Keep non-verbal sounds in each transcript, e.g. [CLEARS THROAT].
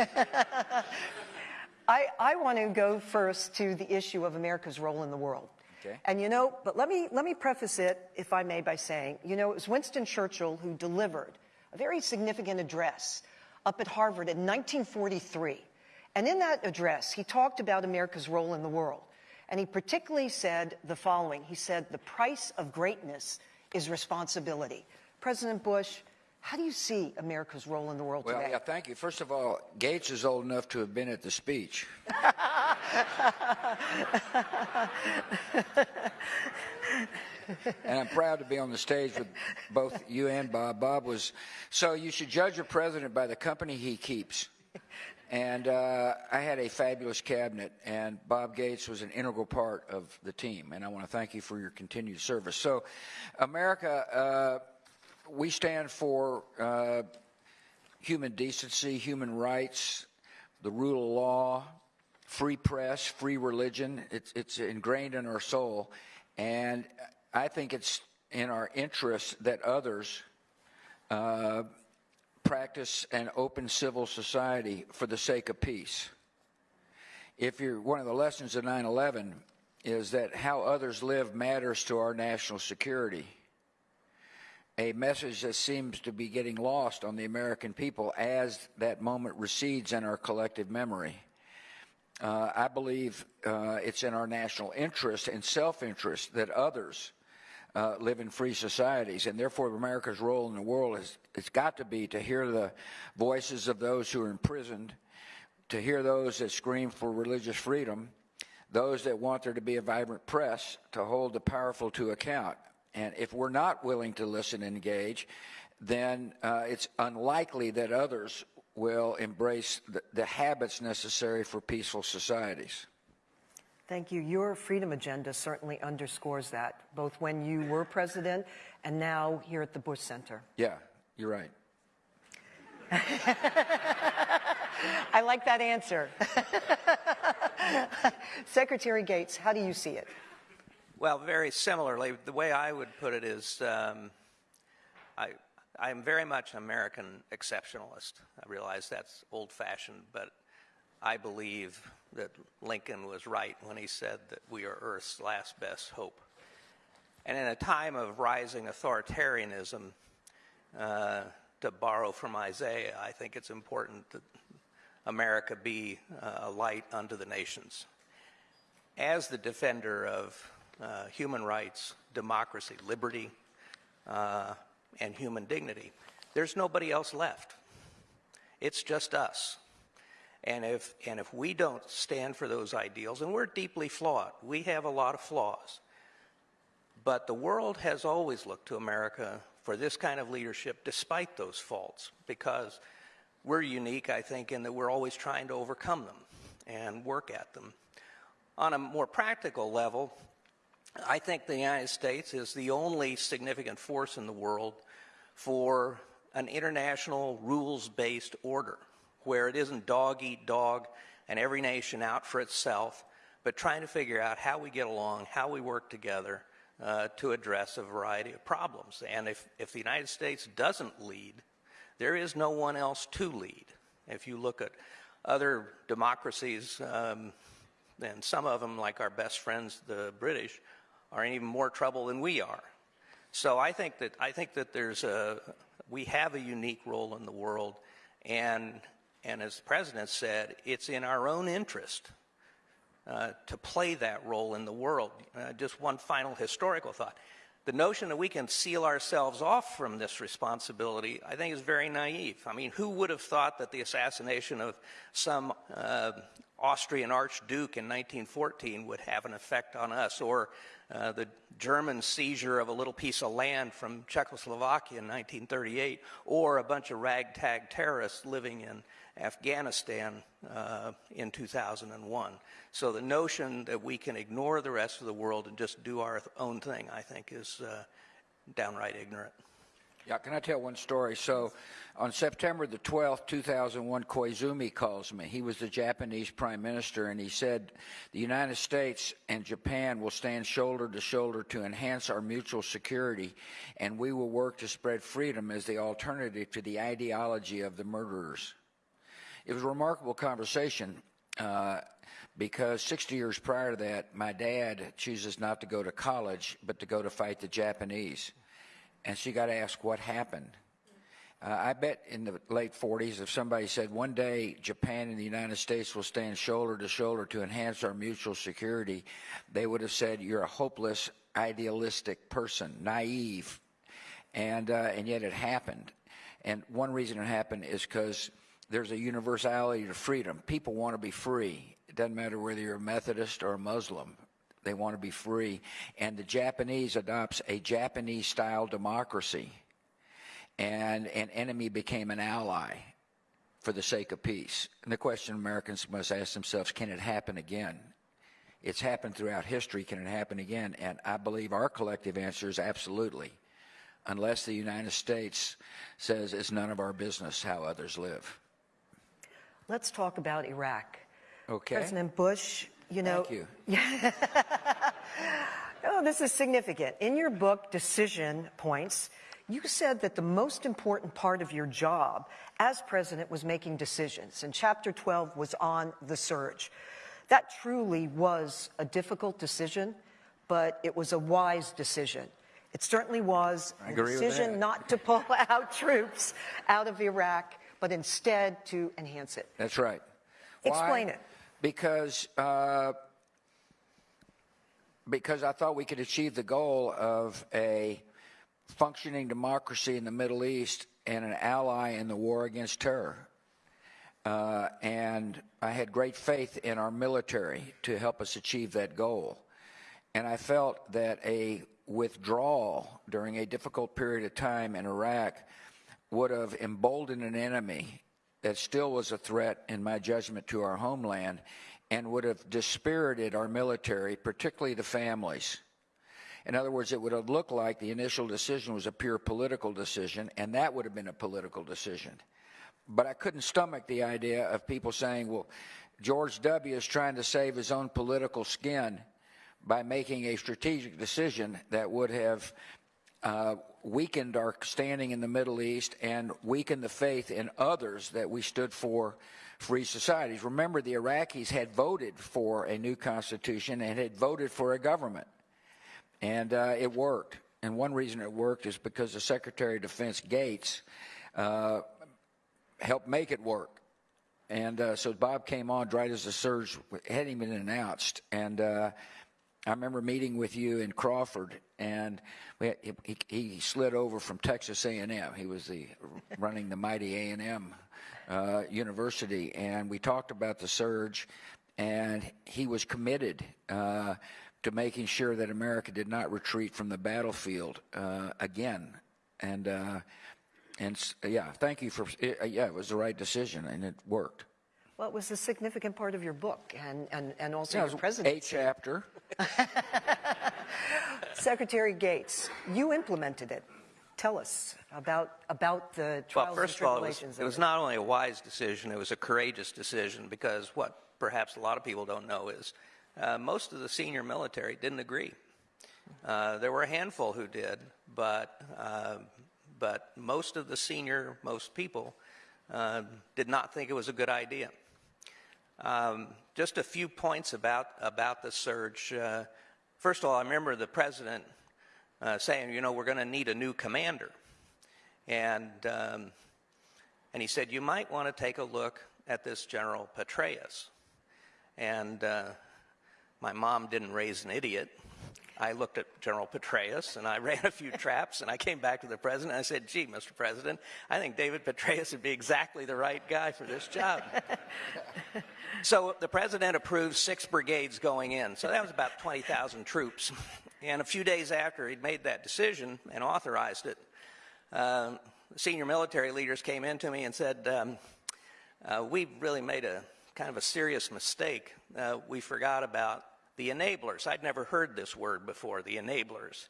[LAUGHS] I, I want to go first to the issue of America's role in the world. Okay. And you know, but let me, let me preface it, if I may, by saying, you know, it was Winston Churchill who delivered a very significant address up at Harvard in 1943. And in that address, he talked about America's role in the world. And he particularly said the following He said, The price of greatness is responsibility. President Bush, how do you see America's role in the world Well, today? yeah, thank you. First of all, Gates is old enough to have been at the speech. and I'm proud to be on the stage with both you and Bob. Bob was so you should judge a president by the company he keeps. And uh, I had a fabulous cabinet, and Bob Gates was an integral part of the team. And I want to thank you for your continued service. So, America, uh, we stand for uh, human decency, human rights, the rule of law, free press, free religion. It's, it's ingrained in our soul. And I think it's in our interest that others uh, practice an open civil society for the sake of peace. If you're one of the lessons of 9 11 is that how others live matters to our national security. A message that seems to be getting lost on the American people as that moment recedes in our collective memory. Uh, I believe uh, it's in our national interest and self interest that others uh, live in free societies, and therefore America's role in the world has it's got to be to hear the voices of those who are imprisoned, to hear those that scream for religious freedom, those that want there to be a vibrant press, to hold the powerful to account. And if we're not willing to listen and engage, then uh, it's unlikely that others will embrace the, the habits necessary for peaceful societies. Thank you. Your freedom agenda certainly underscores that, both when you were president and now here at the Bush Center. Yeah, you're right. [LAUGHS] I like that answer. [LAUGHS] Secretary Gates, how do you see it? Well, very similarly, the way I would put it is um, I, I'm very much an American exceptionalist. I realize that's old fashioned, but I believe that Lincoln was right when he said that we are Earth's last best hope. And in a time of rising authoritarianism, uh, to borrow from Isaiah, I think it's important that America be uh, a light unto the nations. As the defender of uh, human rights, democracy, liberty, uh, and human dignity, there's nobody else left. It's just us. And if, and if we don't stand for those ideals, and we're deeply flawed, we have a lot of flaws, but the world has always looked to America for this kind of leadership despite those faults because we're unique, I think, in that we're always trying to overcome them and work at them. On a more practical level, I think the United States is the only significant force in the world for an international rules based order where it isn't dog eat dog and every nation out for itself, but trying to figure out how we get along, how we work together uh, to address a variety of problems. And if, if the United States doesn't lead, there is no one else to lead. If you look at other democracies, um, and some of them, like our best friends, the British, are in even more trouble than we are. So I think that I think that there's a we have a unique role in the world, and and as the president said, it's in our own interest uh, to play that role in the world. Uh, just one final historical thought. The notion that we can seal ourselves off from this responsibility, I think, is very naive. I mean, who would have thought that the assassination of some uh, Austrian Archduke in 1914 would have an effect on us, or uh, the German seizure of a little piece of land from Czechoslovakia in 1938, or a bunch of ragtag terrorists living in Afghanistan uh, in 2001. So the notion that we can ignore the rest of the world and just do our own thing, I think, is uh, downright ignorant. Yeah, can I tell one story? So, on September the 12th, 2001, Koizumi calls me. He was the Japanese prime minister, and he said, The United States and Japan will stand shoulder to shoulder to enhance our mutual security, and we will work to spread freedom as the alternative to the ideology of the murderers. it was a remarkable conversation uh, because 60 years prior to that, my dad chooses not to go to college, but to go to fight the Japanese. And she got asked what happened. Uh, I bet in the late 40s, if somebody said one day Japan and the United States will stand shoulder to shoulder to enhance our mutual security, they would have said, You're a hopeless, idealistic person, naive. And, uh, and yet it happened. And one reason it happened is because there's a universality to freedom. People want to be free. It doesn't matter whether you're a Methodist or a Muslim. They want to be free. And the Japanese adopts a Japanese style democracy. And an enemy became an ally for the sake of peace. And the question Americans must ask themselves can it happen again? It's happened throughout history. Can it happen again? And I believe our collective answer is absolutely unless the United States says it's none of our business how others live. Let's talk about Iraq. Okay. President Bush, you know. Thank you. [LAUGHS] Oh, this is significant. In your book, Decision Points, you said that the most important part of your job as president was making decisions, and chapter 12 was on the surge. That truly was a difficult decision, but it was a wise decision. It certainly was a decision not to pull [LAUGHS] out troops out of Iraq, but instead to enhance it. That's right. Explain Why? it. Because uh, because I thought we could achieve the goal of a functioning democracy in the Middle East and an ally in the war against terror. Uh, and I had great faith in our military to help us achieve that goal. And I felt that a withdrawal during a difficult period of time in Iraq would have emboldened an enemy that still was a threat, in my judgment, to our homeland and would have dispirited our military, particularly the families. In other words, it would have looked like the initial decision was a pure political decision, and that would have been a political decision. But I couldn't stomach the idea of people saying, well, George W. is trying to save his own political skin by making a strategic decision that would have uh, weakened our standing in the Middle East and weakened the faith in others that we stood for free societies. Remember, the Iraqis had voted for a new constitution and had voted for a government, and uh, it worked. And one reason it worked is because the Secretary of Defense Gates uh, helped make it work. And uh, so Bob came on right as the surge hadn't even been announced, and uh, I remember meeting with you in Crawford, and we, he, he slid over from Texas A&M. He was the running the mighty A&M uh, University, and we talked about the surge, and he was committed uh, to making sure that America did not retreat from the battlefield uh, again. And uh, and yeah, thank you for uh, yeah, it was the right decision, and it worked. Well, it was a significant part of your book and, and, and also Yeah, your was a chapter. [LAUGHS] Secretary Gates, you implemented it. Tell us about, about the trials Well, first and of all, it was, it was not only a wise decision, it was a courageous decision because what perhaps a lot of people don't know is uh, most of the senior military didn't agree. Uh, there were a handful who did, but, uh, but most of the senior, most people, uh, did not think it was a good idea. Um, just a few points about, about the surge. Uh, first of all, I remember the president uh, saying, you know, we're going to need a new commander. And, um, and he said, you might want to take a look at this General Petraeus. And uh, my mom didn't raise an idiot. I looked at General Petraeus and I [LAUGHS] ran a few traps and I came back to the president and I said, gee, Mr. President, I think David Petraeus would be exactly the right guy for this job. [LAUGHS] so the president approved six brigades going in. So that was about 20,000 troops. [LAUGHS] And a few days after he'd made that decision and authorized it, um, senior military leaders came in to me and said, um, uh, we really made a kind of a serious mistake. Uh, we forgot about the enablers. I'd never heard this word before, the enablers.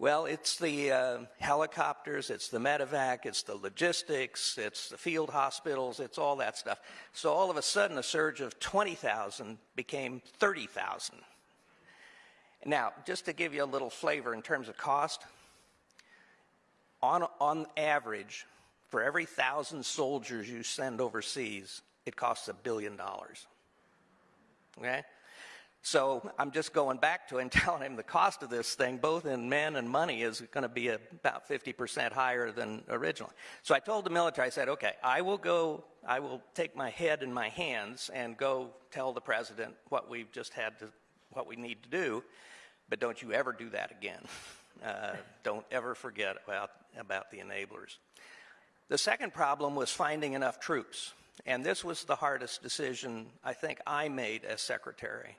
Well, it's the uh, helicopters, it's the medevac, it's the logistics, it's the field hospitals, it's all that stuff. So all of a sudden, a surge of 20,000 became 30,000. Now, just to give you a little flavor in terms of cost, on, on average, for every thousand soldiers you send overseas, it costs a billion dollars. Okay? So I'm just going back to and [LAUGHS] telling him the cost of this thing, both in men and money, is going to be about 50% higher than originally. So I told the military, I said, okay, I will go, I will take my head in my hands and go tell the president what we've just had to, what we need to do, but don't you ever do that again. [LAUGHS] Uh, don't ever forget about, about the enablers. The second problem was finding enough troops. And this was the hardest decision I think I made as secretary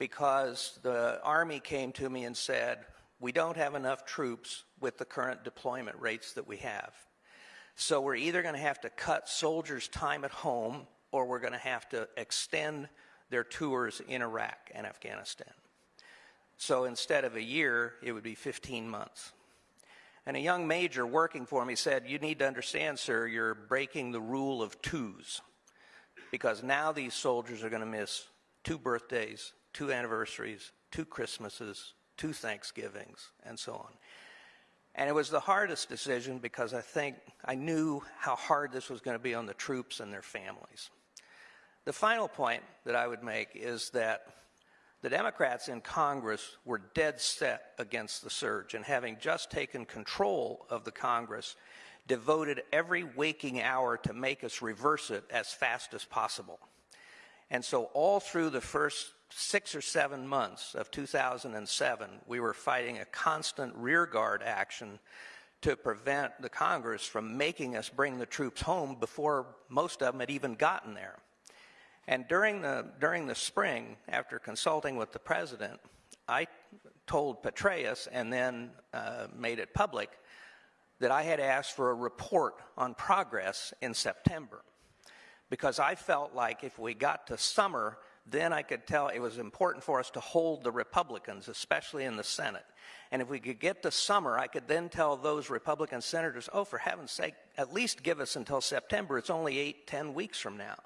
because the Army came to me and said, we don't have enough troops with the current deployment rates that we have. So we're either going to have to cut soldiers' time at home or we're going to have to extend their tours in Iraq and Afghanistan. So instead of a year, it would be 15 months. And a young major working for me said, You need to understand, sir, you're breaking the rule of twos. Because now these soldiers are going to miss two birthdays, two anniversaries, two Christmases, two Thanksgivings, and so on. And it was the hardest decision because I think I knew how hard this was going to be on the troops and their families. The final point that I would make is that the Democrats in Congress were dead set against the surge, and having just taken control of the Congress, devoted every waking hour to make us reverse it as fast as possible. And so, all through the first six or seven months of 2007, we were fighting a constant rearguard action to prevent the Congress from making us bring the troops home before most of them had even gotten there. And during the, during the spring, after consulting with the president, I told Petraeus and then uh, made it public that I had asked for a report on progress in September because I felt like if we got to summer, then I could tell it was important for us to hold the Republicans, especially in the Senate. And if we could get to summer, I could then tell those Republican senators, oh, for heaven's sake, at least give us until September. It's only eight, ten weeks from now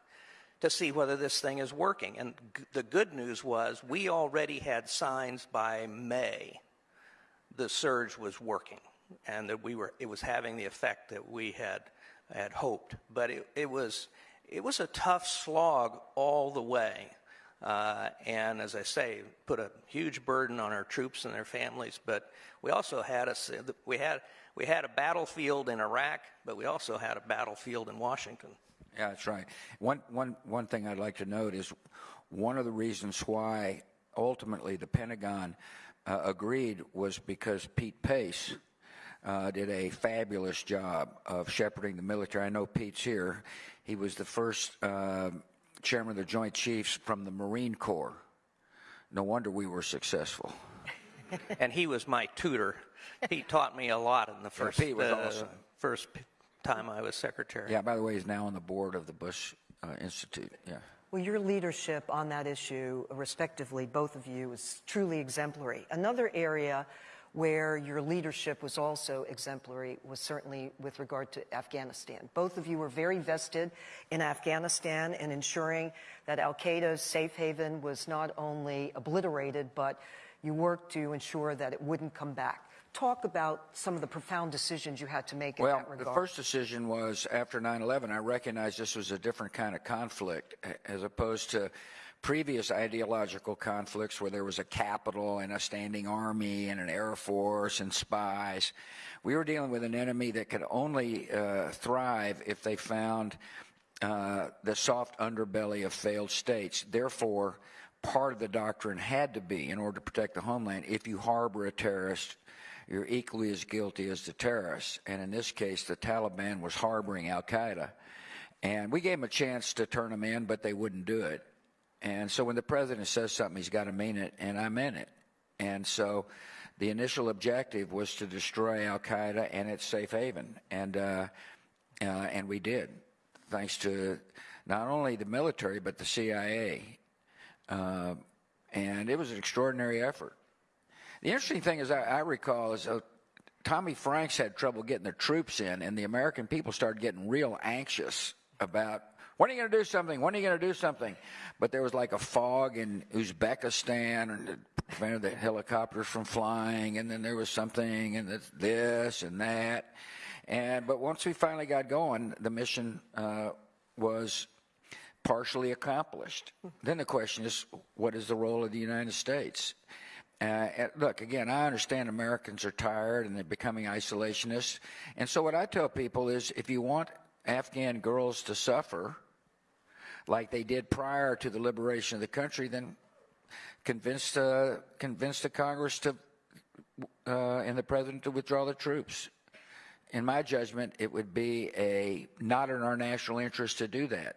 to see whether this thing is working. And the good news was we already had signs by May the surge was working and that we were it was having the effect that we had had hoped. But it, it was it was a tough slog all the way. Uh, and as I say, put a huge burden on our troops and their families. But we also had a we had we had a battlefield in Iraq, but we also had a battlefield in Washington. Yeah, that's right. One, one, one thing I'd like to note is one of the reasons why ultimately the Pentagon uh, agreed was because Pete Pace uh, did a fabulous job of shepherding the military. I know Pete's here. He was the first uh, chairman of the Joint Chiefs from the Marine Corps. No wonder we were successful. [LAUGHS] and he was my tutor. He taught me a lot in the first yeah, was uh, awesome. first time I was secretary. Yeah, by the way, he's now on the board of the Bush uh, Institute. Yeah. Well, your leadership on that issue, respectively, both of you, is truly exemplary. Another area where your leadership was also exemplary was certainly with regard to Afghanistan. Both of you were very vested in Afghanistan and ensuring that Al Qaeda's safe haven was not only obliterated, but you worked to ensure that it wouldn't come back talk about some of the profound decisions you had to make in well, that regard. the first decision was after 9-11, I recognized this was a different kind of conflict as opposed to previous ideological conflicts where there was a capital and a standing army and an air force and spies. We were dealing with an enemy that could only uh, thrive if they found uh, the soft underbelly of failed states. Therefore, part of the doctrine had to be, in order to protect the homeland, if you harbor a terrorist, you're equally as guilty as the terrorists. And in this case, the Taliban was harboring Al Qaeda. And we gave them a chance to turn them in, but they wouldn't do it. And so when the president says something, he's got to mean it, and I meant it. And so the initial objective was to destroy Al Qaeda and its safe haven, and uh, uh, and we did, thanks to not only the military but the CIA. Uh, and it was an extraordinary effort. The interesting thing is, I, I recall is uh, Tommy Franks had trouble getting the troops in, and the American people started getting real anxious about when are you going to do something? When are you going to do something? But there was like a fog in Uzbekistan and prevented the helicopters from flying, and then there was something and this and that. And but once we finally got going, the mission uh, was partially accomplished. Then the question is, what is the role of the United States? Uh, look, again, I understand Americans are tired and they're becoming isolationists. And so what I tell people is if you want Afghan girls to suffer like they did prior to the liberation of the country, then convince, uh, convince the Congress to, uh, and the President to withdraw the troops. In my judgment, it would be a not in our national interest to do that,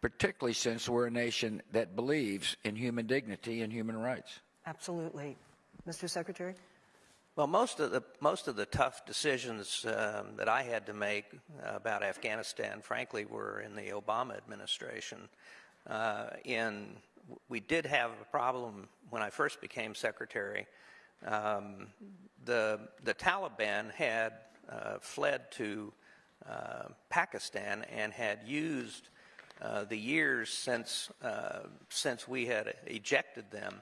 particularly since we're a nation that believes in human dignity and human rights. Absolutely. Mr. Secretary? Well, most of the most of the tough decisions um, that I had to make about Afghanistan, frankly, were in the Obama administration. Uh, in we did have a problem when I first became secretary. Um, the the Taliban had uh, fled to uh, Pakistan and had used uh, the years since uh, since we had ejected them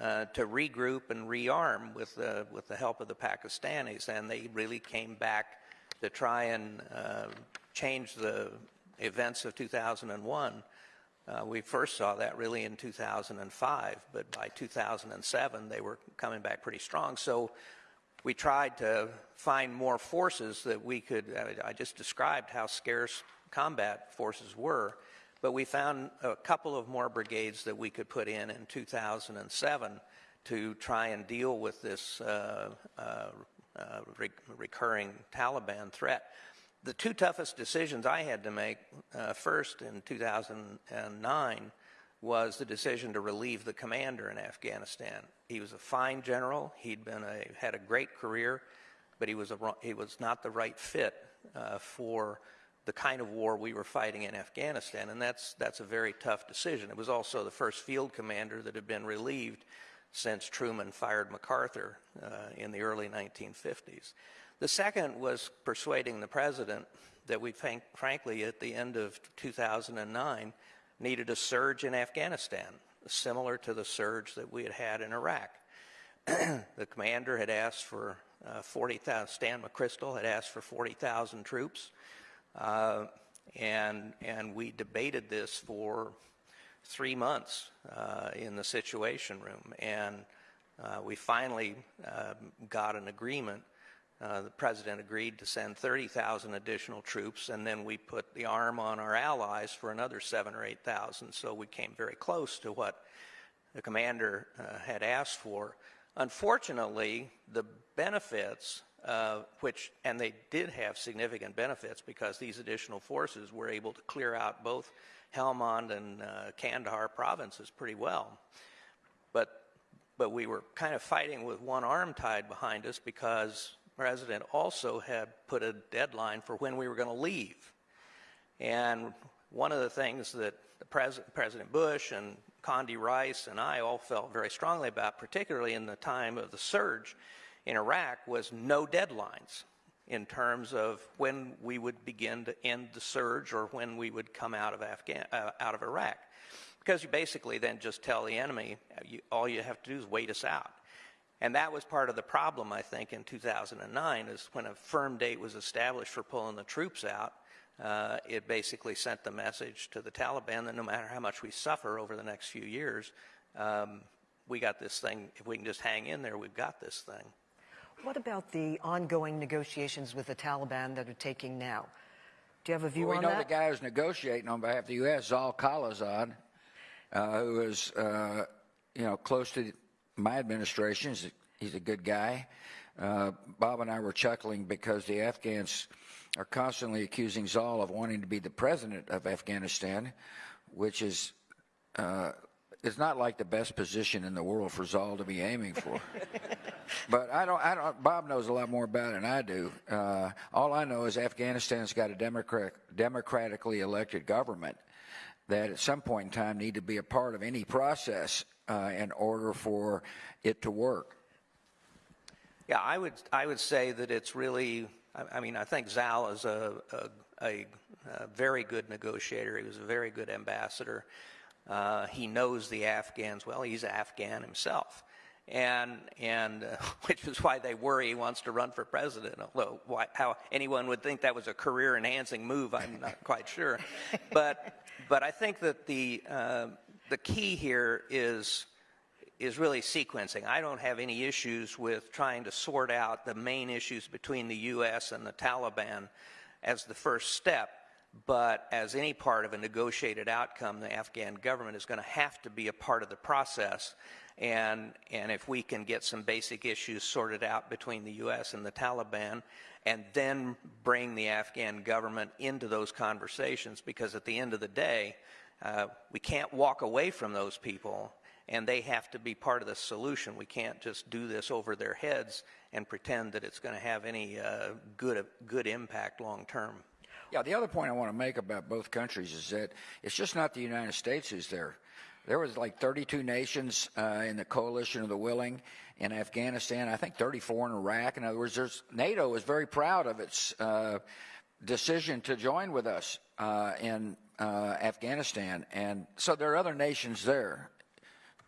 uh, to regroup and rearm with the, with the help of the Pakistanis, and they really came back to try and uh, change the events of 2001. Uh, we first saw that really in 2005, but by 2007 they were coming back pretty strong. So we tried to find more forces that we could. I just described how scarce combat forces were but we found a couple of more brigades that we could put in in 2007 to try and deal with this uh, uh, uh, re recurring Taliban threat. The two toughest decisions I had to make uh, first in 2009 was the decision to relieve the commander in Afghanistan. He was a fine general. He'd been a, had a great career, but he was, a, he was not the right fit uh, for the kind of war we were fighting in Afghanistan, and that's, that's a very tough decision. It was also the first field commander that had been relieved since Truman fired MacArthur uh, in the early 1950s. The second was persuading the president that we, think, frankly, at the end of 2009, needed a surge in Afghanistan, similar to the surge that we had had in Iraq. [CLEARS THROAT] the commander had asked for uh, 40,000, Stan McChrystal had asked for 40,000 troops. Uh, and, and we debated this for three months uh, in the Situation Room. And uh, we finally uh, got an agreement. Uh, the president agreed to send 30,000 additional troops, and then we put the arm on our allies for another seven or 8,000. So we came very close to what the commander uh, had asked for. Unfortunately, the benefits uh, which, and they did have significant benefits because these additional forces were able to clear out both Helmand and uh, Kandahar provinces pretty well. But, but we were kind of fighting with one arm tied behind us because president also had put a deadline for when we were going to leave. And one of the things that the pres President Bush and Condi Rice and I all felt very strongly about, particularly in the time of the surge, in Iraq was no deadlines in terms of when we would begin to end the surge or when we would come out of, Afghan, uh, out of Iraq. Because you basically then just tell the enemy, you, all you have to do is wait us out. And that was part of the problem, I think, in 2009, is when a firm date was established for pulling the troops out, uh, it basically sent the message to the Taliban that no matter how much we suffer over the next few years, um, we got this thing, if we can just hang in there, we've got this thing. What about the ongoing negotiations with the Taliban that are taking now? Do you have a view well, on that? We know the guy who's negotiating on behalf of the U.S., Zal Khalilzad, uh, who is, uh, you know, close to my administration. He's a, he's a good guy. Uh, Bob and I were chuckling because the Afghans are constantly accusing Zal of wanting to be the president of Afghanistan, which is uh, it's not like the best position in the world for Zal to be aiming for. [LAUGHS] but I don't, I don't, Bob knows a lot more about it than I do. Uh, all I know is Afghanistan's got a democrat, democratically elected government that at some point in time need to be a part of any process uh, in order for it to work. Yeah, I would, I would say that it's really, I, I mean, I think Zal is a, a, a, a very good negotiator. He was a very good ambassador. Uh, he knows the Afghans well. He's Afghan himself. And, and uh, [LAUGHS] which is why they worry he wants to run for president. Although why, how anyone would think that was a career-enhancing move, I'm not [LAUGHS] quite sure. But but I think that the uh, the key here is is really sequencing. I don't have any issues with trying to sort out the main issues between the U.S. and the Taliban as the first step. But as any part of a negotiated outcome, the Afghan government is going to have to be a part of the process. And, and if we can get some basic issues sorted out between the U.S. and the Taliban, and then bring the Afghan government into those conversations, because at the end of the day, uh, we can't walk away from those people and they have to be part of the solution. We can't just do this over their heads and pretend that it's going to have any uh, good good impact long term. Yeah, the other point I want to make about both countries is that it's just not the United States who's there. There was like 32 nations uh, in the coalition of the willing in Afghanistan. I think 34 in Iraq. In other words, NATO is very proud of its uh, decision to join with us uh, in uh, Afghanistan, and so there are other nations there.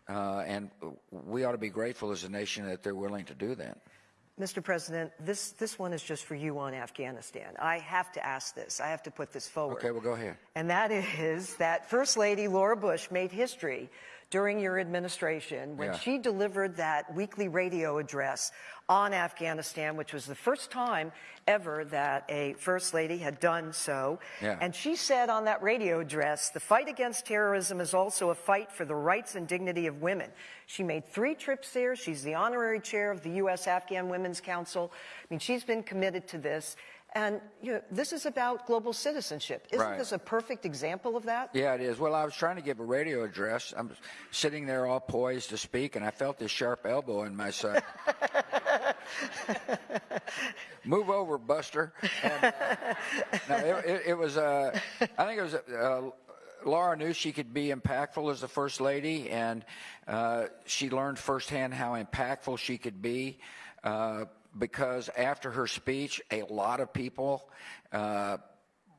Uh, and we ought to be grateful as a nation that they're willing to do that. Mr. President, this, this one is just for you on Afghanistan. I have to ask this. I have to put this forward. Okay, well, go ahead. And that is that First Lady Laura Bush made history during your administration when Yeah. she delivered that weekly radio address on Afghanistan, which was the first time ever that a First Lady had done so. Yeah. And she said on that radio address, the fight against terrorism is also a fight for the rights and dignity of women. She made three trips there. She's the honorary chair of the U.S. Afghan Women's Council. I mean, she's been committed to this. And you know, this is about global citizenship. Isn't Right. this a perfect example of that? Yeah, it is. Well, I was trying to give a radio address. I'm sitting there all poised to speak, and I felt this sharp elbow in my side. [LAUGHS] Move over, Buster. And, uh, no, it, it, it was. Uh, I think it was. Uh, Laura knew she could be impactful as the first lady, and uh, she learned firsthand how impactful she could be. Because after her speech, a lot of people uh,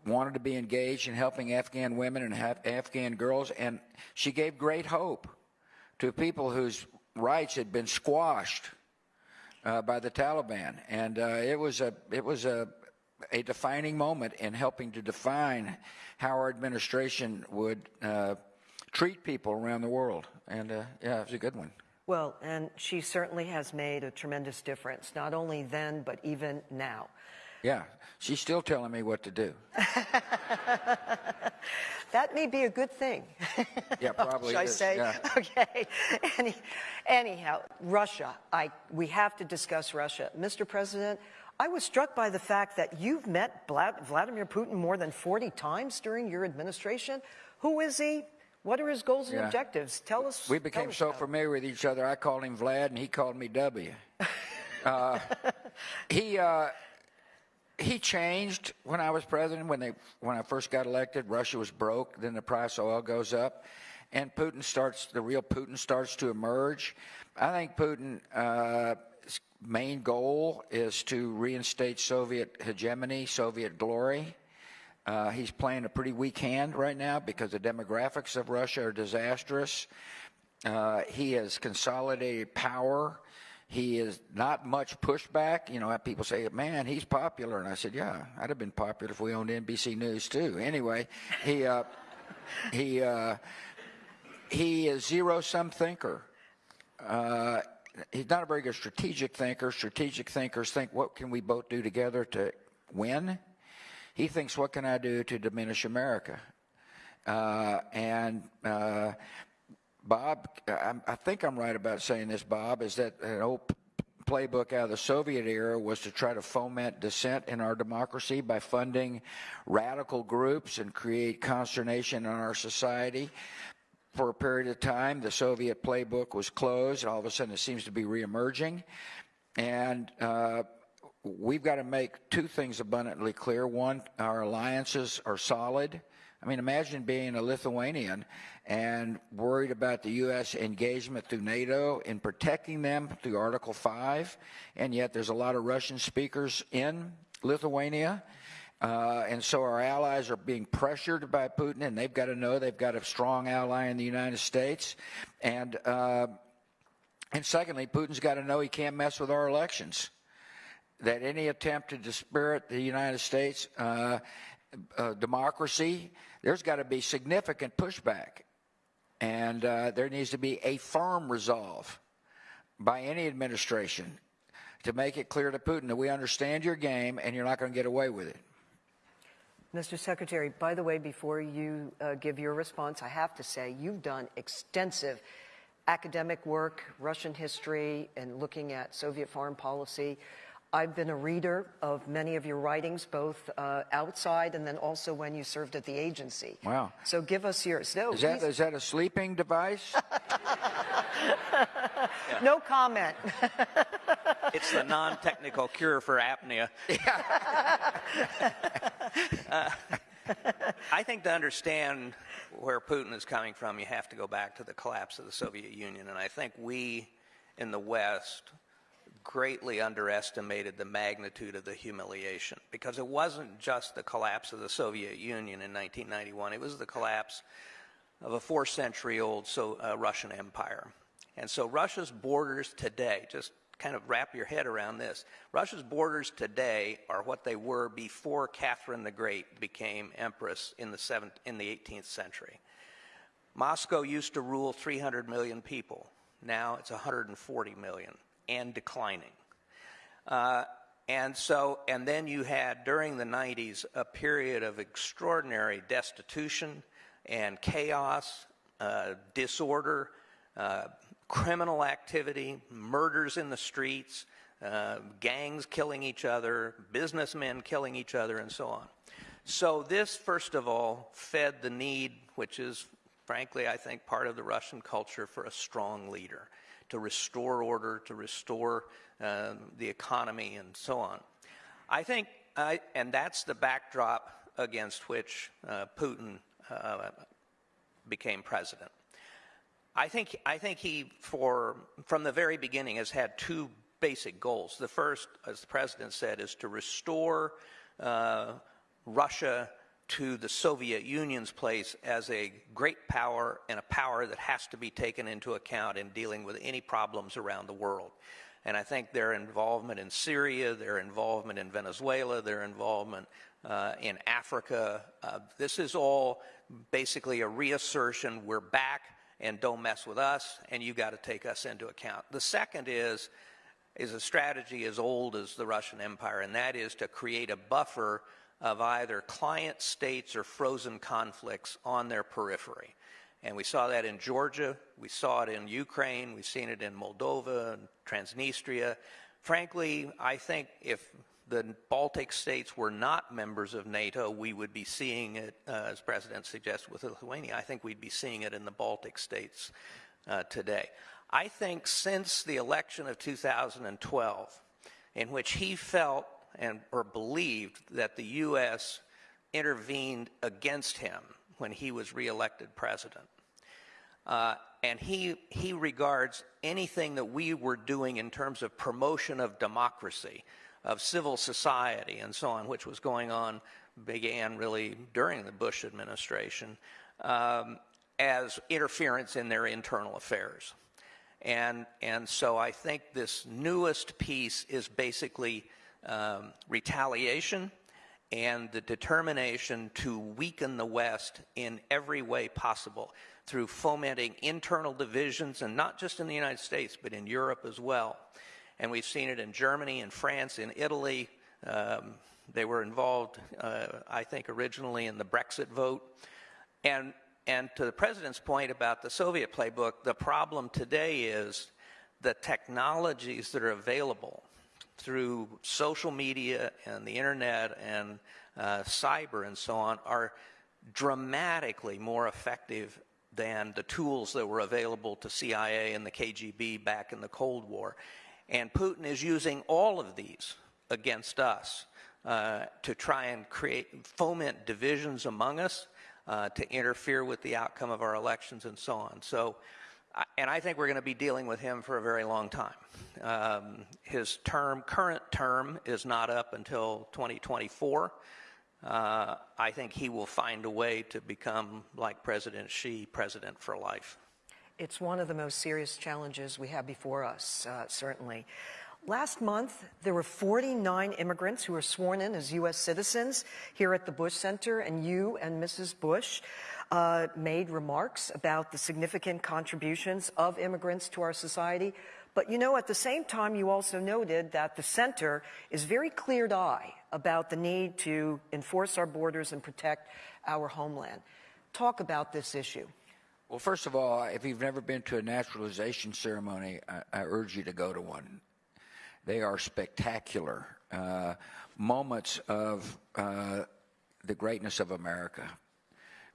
wanted to be engaged in helping Afghan women and Af- Afghan girls, and she gave great hope to people whose rights had been squashed uh, by the Taliban, and uh, it was a it was a a defining moment in helping to define how our administration would uh, treat people around the world, and uh, yeah, it was a good one. Well, and she certainly has made a tremendous difference, not only then, but even now. Yeah, she's still telling me what to do. [LAUGHS] That may be a good thing. [LAUGHS] Yeah, probably Should I is, say? yeah. [LAUGHS] Okay. Any, anyhow, Russia. I, we have to discuss Russia. Mr. President, I was struck by the fact that you've met Vla- Vladimir Putin more than 40 times during your administration. Who is he? What are his goals and Yeah. objectives? Tell us. We became us so about familiar with each other. I called him Vlad, and he called me W. [LAUGHS] Uh, he uh, he changed when I was president. When they when I first got elected, Russia was broke. Then the price of oil goes up, and Putin starts. The real Putin starts to emerge. I think Putin. Uh, main goal is to reinstate Soviet hegemony, Soviet glory. Uh, he's playing a pretty weak hand right now because the demographics of Russia are disastrous. Uh, he has consolidated power. He is not much pushback. You know, people say, "Man, he's popular," and I said, "Yeah, I'd have been popular if we owned NBC News too." Anyway, he uh, he uh, he is zero sum thinker. Uh, he's not a very good strategic thinker. Strategic thinkers think, "What can we both do together to win?" He thinks, "What can I do to diminish America?" Uh, and uh, Bob, I, I think I'm right about saying this, Bob, is that an old playbook out of the Soviet era was to try to foment dissent in our democracy by funding radical groups and create consternation in our society. For a period of time, the Soviet playbook was closed. All of a sudden, it seems to be reemerging. And uh, we've got to make two things abundantly clear. One, our alliances are solid. I mean, imagine being a Lithuanian and worried about the U.S. engagement through NATO in protecting them through Article 5, and yet there's a lot of Russian speakers in Lithuania. Uh, and so our allies are being pressured by Putin, and they've got to know they've got a strong ally in the United States. And, uh, and secondly, Putin's got to know he can't mess with our elections that any attempt to dispirit the United States, uh, uh, democracy, there's got to be significant pushback. And uh, there needs to be a firm resolve by any administration to make it clear to Putin that we understand your game and you're not going to get away with it. Mr. Secretary, by the way, before you uh, give your response, I have to say you've done extensive academic work, Russian history, and looking at Soviet foreign policy. I've been a reader of many of your writings, both uh, outside and then also when you served at the agency. Wow. So give us yours. No, Is that, that a sleeping device? [LAUGHS] no comment. [LAUGHS] It's the non-technical cure for apnea. [LAUGHS] Uh, I think to understand where Putin is coming from, you have to go back to the collapse of the Soviet Union. And I think we in the West greatly underestimated the magnitude of the humiliation because it wasn't just the collapse of the Soviet Union in 1991, it was the collapse of a four century old so, uh, Russian empire. And so Russia's borders today, just kind of wrap your head around this. Russia's borders today are what they were before Catherine the Great became empress in the, seventh, in the 18th century. Moscow used to rule 300 million people. Now it's 140 million and declining. Uh, and so, and then you had during the 90s a period of extraordinary destitution and chaos, uh, disorder, uh, criminal activity, murders in the streets, uh, gangs killing each other, businessmen killing each other, and so on. So, this, first of all, fed the need, which is, frankly, I think, part of the Russian culture for a strong leader to restore order, to restore um, the economy, and so on. I think, and that's the backdrop against which uh, Putin uh, became president. I think, I think he, for, from the very beginning, has had two basic goals. The first, as the president said, is to restore uh, Russia to the Soviet Union's place as a great power and a power that has to be taken into account in dealing with any problems around the world. And I think their involvement in Syria, their involvement in Venezuela, their involvement uh, in Africa, uh, this is all basically a reassertion we're back and don't mess with us, and you got to take us into account. The second is, is a strategy as old as the Russian Empire, and that is to create a buffer of either client states or frozen conflicts on their periphery. And we saw that in Georgia, we saw it in Ukraine, we've seen it in Moldova and Transnistria. Frankly, I think if the Baltic states were not members of NATO, we would be seeing it, uh, as President suggested with Lithuania, I think we'd be seeing it in the Baltic states uh, today. I think since the election of 2012, in which he felt and or believed that the U.S. intervened against him when he was reelected president. Uh, and he, he regards anything that we were doing in terms of promotion of democracy, of civil society, and so on, which was going on, began really during the Bush administration, um, as interference in their internal affairs. And, and so I think this newest piece is basically um, retaliation and the determination to weaken the West in every way possible through fomenting internal divisions, and not just in the United States, but in Europe as well. And we've seen it in Germany, in France, in Italy. Um, they were involved, uh, I think, originally in the Brexit vote. And, and to the president's point about the Soviet playbook, the problem today is the technologies that are available through social media and the internet and uh, cyber and so on are dramatically more effective than the tools that were available to CIA and the KGB back in the Cold War. And Putin is using all of these against us uh, to try and create, foment divisions among us, uh, to interfere with the outcome of our elections and so on. So and I think we're going to be dealing with him for a very long time. Um, his term, current term, is not up until 2024. Uh, I think he will find a way to become, like President Xi, president for life. It's one of the most serious challenges we have before us, uh, certainly. Last month, there were 49 immigrants who were sworn in as U.S. citizens here at the Bush Center, and you and Mrs. Bush uh, made remarks about the significant contributions of immigrants to our society. But you know, at the same time, you also noted that the center is very clear eye about the need to enforce our borders and protect our homeland. Talk about this issue. Well, first of all, if you've never been to a naturalization ceremony, I, I urge you to go to one. They are spectacular uh, moments of uh, the greatness of America.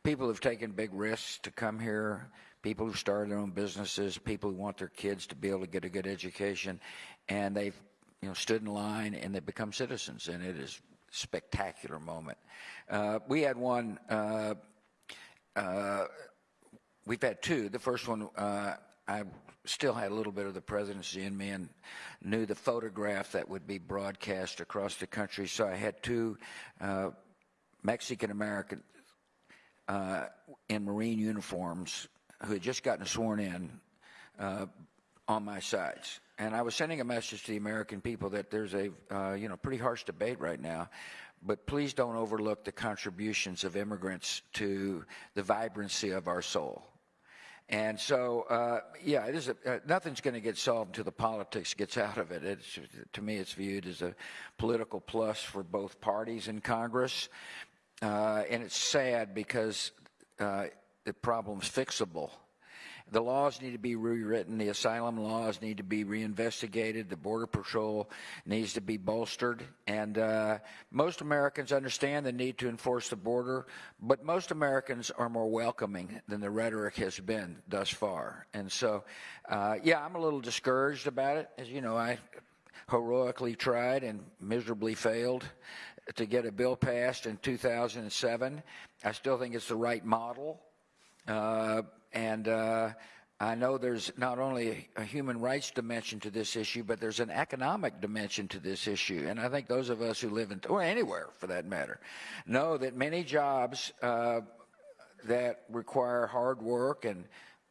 People have taken big risks to come here, people who started their own businesses, people who want their kids to be able to get a good education, and they've you know, stood in line and they've become citizens, and it is a spectacular moment. Uh, we had one uh, uh, we've had two. The first one, uh, I still had a little bit of the presidency in me and knew the photograph that would be broadcast across the country. So I had two uh, Mexican American uh, in Marine uniforms who had just gotten sworn in uh, on my sides. And I was sending a message to the American people that there's a uh, you know pretty harsh debate right now but please don't overlook the contributions of immigrants to the vibrancy of our soul. And so, uh, yeah, it is a, uh, nothing's going to get solved until the politics gets out of it. It's, to me, it's viewed as a political plus for both parties in Congress. Uh, and it's sad because uh, the problem's fixable. The laws need to be rewritten. The asylum laws need to be reinvestigated. The Border Patrol needs to be bolstered. And uh, most Americans understand the need to enforce the border, but most Americans are more welcoming than the rhetoric has been thus far. And so, uh, yeah, I'm a little discouraged about it. As you know, I heroically tried and miserably failed to get a bill passed in 2007. I still think it's the right model. Uh, and uh, I know there's not only a human rights dimension to this issue, but there's an economic dimension to this issue. And I think those of us who live in, or anywhere for that matter, know that many jobs uh, that require hard work and,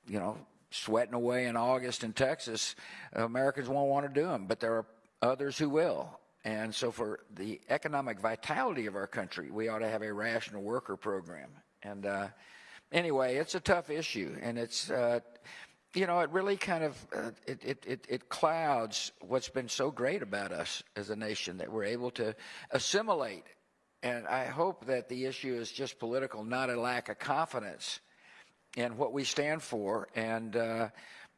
you know, sweating away in August in Texas, Americans won't want to do them, but there are others who will. And so, for the economic vitality of our country, we ought to have a rational worker program. And uh, anyway, it's a tough issue, and it's uh, you know it really kind of uh, it, it, it it clouds what's been so great about us as a nation that we're able to assimilate. And I hope that the issue is just political, not a lack of confidence in what we stand for, and uh,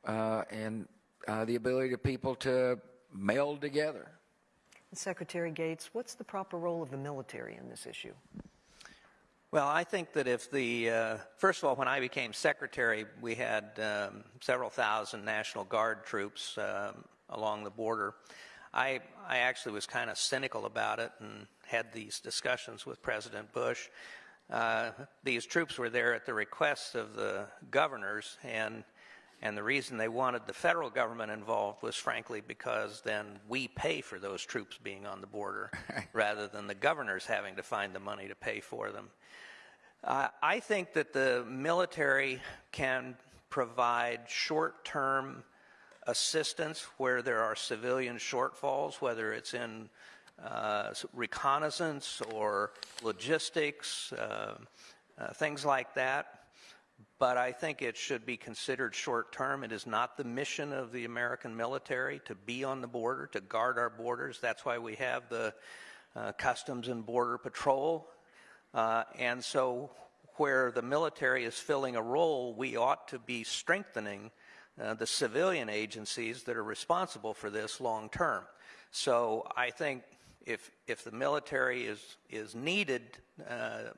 uh and uh, the ability of people to meld together. Secretary Gates, what's the proper role of the military in this issue? Well, I think that if the, uh, first of all, when I became secretary, we had um, several thousand National Guard troops um, along the border. I, I actually was kind of cynical about it and had these discussions with President Bush. Uh, these troops were there at the request of the governors, and and the reason they wanted the federal government involved was frankly because then we pay for those troops being on the border [LAUGHS] rather than the governors having to find the money to pay for them. Uh, I think that the military can provide short term assistance where there are civilian shortfalls, whether it's in uh, reconnaissance or logistics, uh, uh things like that but I think it should be considered short term. It is not the mission of the American military to be on the border, to guard our borders. That's why we have the uh, Customs and Border Patrol. Uh, and so, where the military is filling a role, we ought to be strengthening uh, the civilian agencies that are responsible for this long term. So, I think if, if the military is, is needed, uh,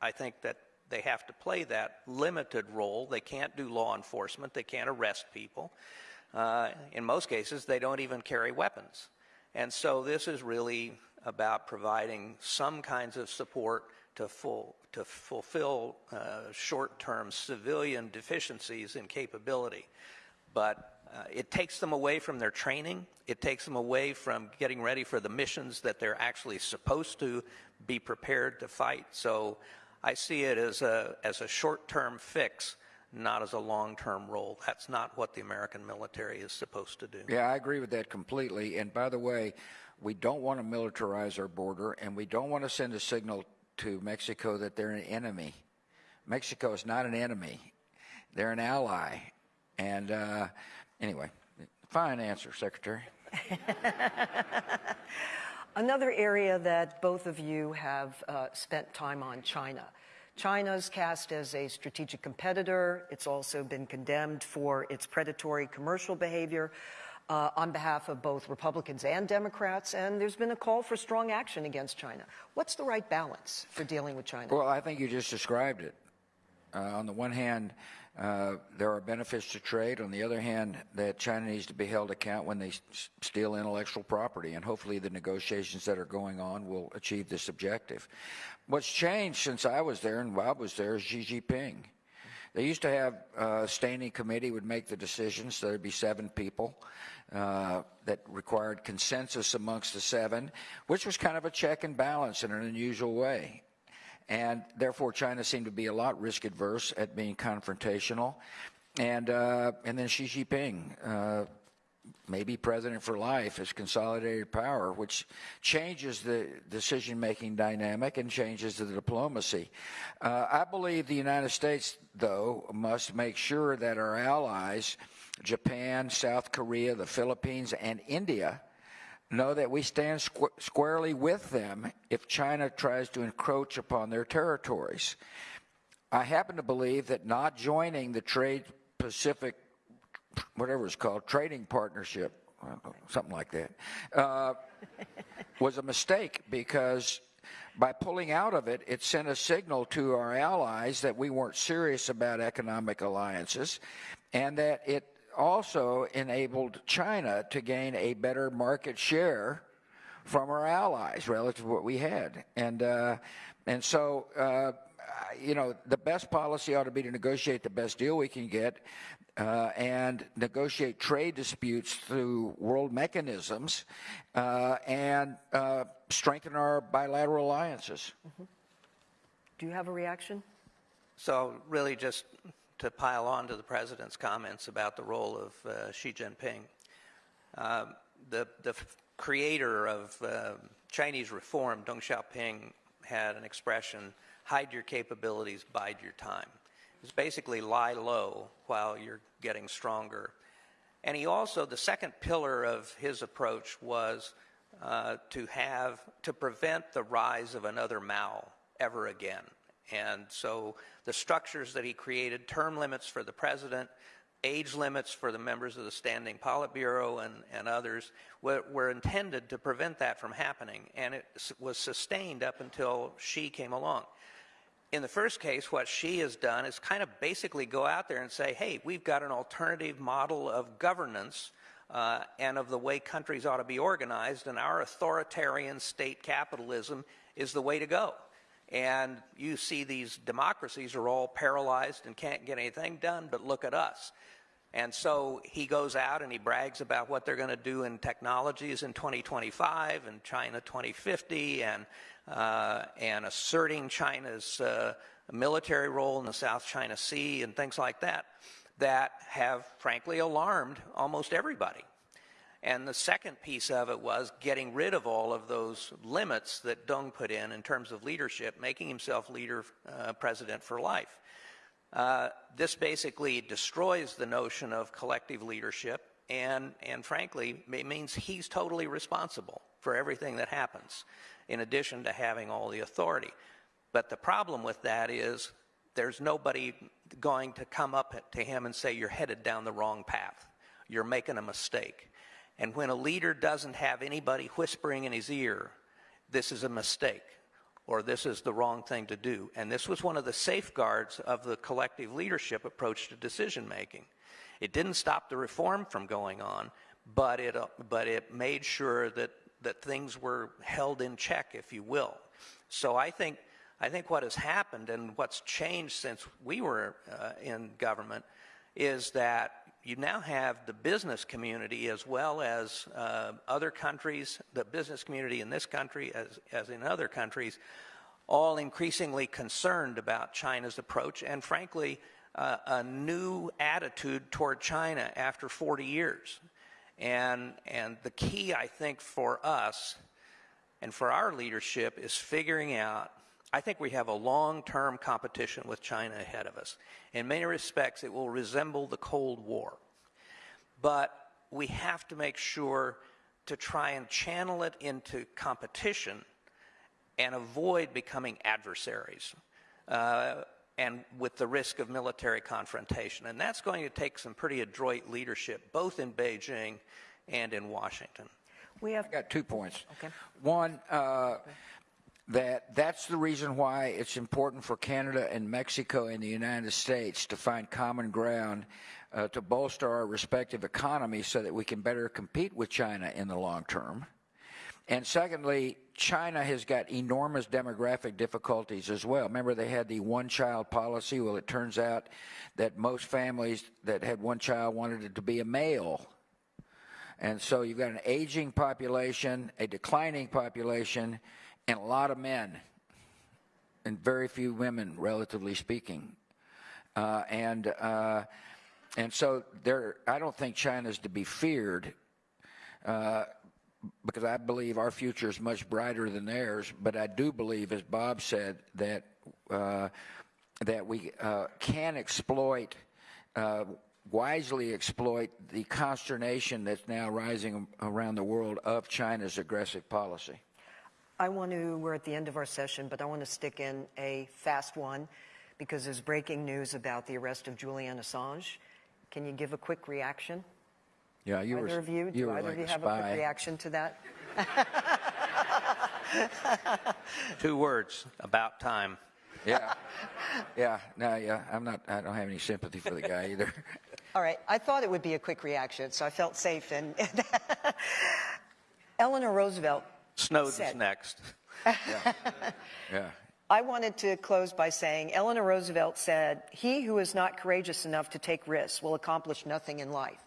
I think that they have to play that limited role. They can't do law enforcement, they can't arrest people. Uh, in most cases, they don't even carry weapons. And so this is really about providing some kinds of support to, full, to fulfill uh, short term civilian deficiencies in capability. But uh, it takes them away from their training. It takes them away from getting ready for the missions that they're actually supposed to be prepared to fight. So I see it as a, as a short term fix not as a long term role. That's not what the American military is supposed to do. Yeah, I agree with that completely. And by the way, we don't want to militarize our border, and we don't want to send a signal to Mexico that they're an enemy. Mexico is not an enemy, they're an ally. And uh, anyway, fine answer, Secretary. [LAUGHS] Another area that both of you have uh, spent time on, China. China's cast as a strategic competitor. It's also been condemned for its predatory commercial behavior uh, on behalf of both Republicans and Democrats, and there's been a call for strong action against China. What's the right balance for dealing with China? Well, I think you just described it. Uh, on the one hand, uh, there are benefits to trade. On the other hand, that China needs to be held account when they steal intellectual property, and hopefully the negotiations that are going on will achieve this objective. What's changed since I was there and Bob was there is Xi Jinping. They used to have a standing committee would make the decisions. So There'd be seven people uh, that required consensus amongst the seven, which was kind of a check and balance in an unusual way. And therefore, China seemed to be a lot risk adverse at being confrontational. And uh, and then Xi Jinping, uh, maybe president for life, has consolidated power, which changes the decision making dynamic and changes the diplomacy. Uh, I believe the United States, though, must make sure that our allies, Japan, South Korea, the Philippines, and India, know that we stand squ- squarely with them if China tries to encroach upon their territories. I happen to believe that not joining the Trade Pacific, whatever it's called, trading partnership, something like that, uh, was a mistake because by pulling out of it, it sent a signal to our allies that we weren't serious about economic alliances and that it also enabled China to gain a better market share from our allies relative to what we had. And, uh, and so, uh, you know, the best policy ought to be to negotiate the best deal we can get uh, and negotiate trade disputes through world mechanisms uh, and uh, strengthen our bilateral alliances. Do you have a reaction? So, really, just to pile on to the president's comments about the role of uh, Xi Jinping, um, the, the creator of uh, Chinese reform, Deng Xiaoping, had an expression hide your capabilities, bide your time. It's basically lie low while you're getting stronger. And he also, the second pillar of his approach was uh, to have, to prevent the rise of another Mao ever again. And so the structures that he created, term limits for the president, age limits for the members of the Standing Politburo and, and others, were, were intended to prevent that from happening. And it was sustained up until Xi came along. In the first case, what Xi has done is kind of basically go out there and say, hey, we've got an alternative model of governance uh, and of the way countries ought to be organized, and our authoritarian state capitalism is the way to go. And you see these democracies are all paralyzed and can't get anything done, but look at us. And so he goes out and he brags about what they're going to do in technologies in 2025 and China 2050 and, uh, and asserting China's uh, military role in the South China Sea and things like that, that have frankly alarmed almost everybody. And the second piece of it was getting rid of all of those limits that Deng put in in terms of leadership, making himself leader, uh, president for life. Uh, this basically destroys the notion of collective leadership, and, and frankly, it means he's totally responsible for everything that happens, in addition to having all the authority. But the problem with that is there's nobody going to come up to him and say, You're headed down the wrong path, you're making a mistake. And when a leader doesn't have anybody whispering in his ear, this is a mistake or this is the wrong thing to do. And this was one of the safeguards of the collective leadership approach to decision making. It didn't stop the reform from going on, but it, uh, but it made sure that, that things were held in check, if you will. So I think, I think what has happened and what's changed since we were uh, in government is that you now have the business community as well as uh, other countries, the business community in this country as, as in other countries, all increasingly concerned about China's approach and frankly, uh, a new attitude toward China after 40 years. And, and the key, I think, for us and for our leadership is figuring out. I think we have a long term competition with China ahead of us. In many respects, it will resemble the Cold War. But we have to make sure to try and channel it into competition and avoid becoming adversaries. Uh, and with the risk of military confrontation. And that's going to take some pretty adroit leadership, both in Beijing and in Washington. We have I got two points. Okay. One, uh, that that's the reason why it's important for Canada and Mexico and the United States to find common ground uh, to bolster our respective economies so that we can better compete with China in the long term. And secondly, China has got enormous demographic difficulties as well. Remember, they had the one child policy. Well, it turns out that most families that had one child wanted it to be a male. And so you've got an aging population, a declining population, and a lot of men, and very few women, relatively speaking. Uh, and uh, and so there, I don't think China's to be feared. Uh, because I believe our future is much brighter than theirs. But I do believe, as Bob said, that uh, that we uh, can exploit, uh, wisely exploit the consternation that's now rising around the world of China's aggressive policy. I want to, we're at the end of our session, but I want to stick in a fast one because there's breaking news about the arrest of Julian Assange. Can you give a quick reaction? Yeah, you either were. of you? you Do were either like of you a have spy. a quick reaction to that? [LAUGHS] Two words about time. Yeah, yeah. No, yeah. I'm not. I don't have any sympathy for the guy either. [LAUGHS] All right, I thought it would be a quick reaction, so I felt safe. And [LAUGHS] Eleanor Roosevelt Snowden's Said. next. [LAUGHS] Yeah. I wanted to close by saying Eleanor Roosevelt said, He who is not courageous enough to take risks will accomplish nothing in life.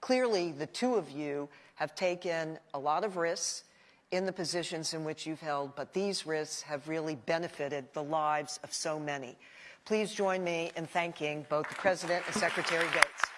Clearly, the two of you have taken a lot of risks in the positions in which you've held, but these risks have really benefited the lives of so many. Please join me in thanking both the President and Secretary Gates.